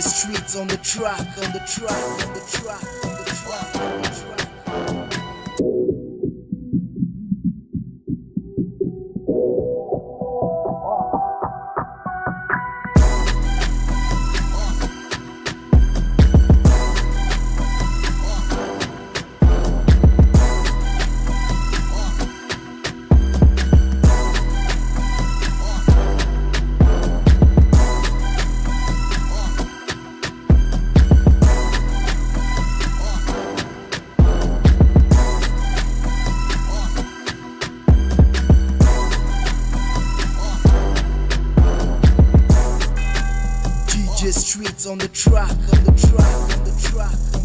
Streets the track, on the track, on the track, on the track, Streets on the track, on the track, on the track,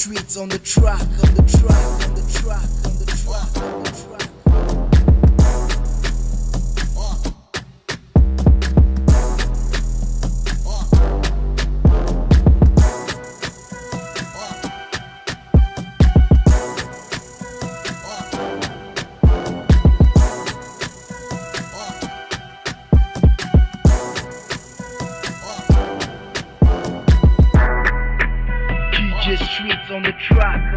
Streets on the track, on the track, on the track, on the track,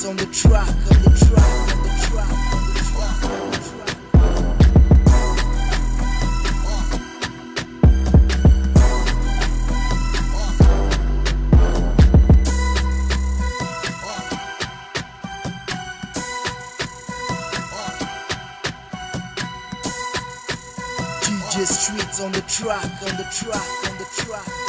DJ Streets on the track, on the track, on the track, on the track, on the track. Streets on the track, on the track, on the track,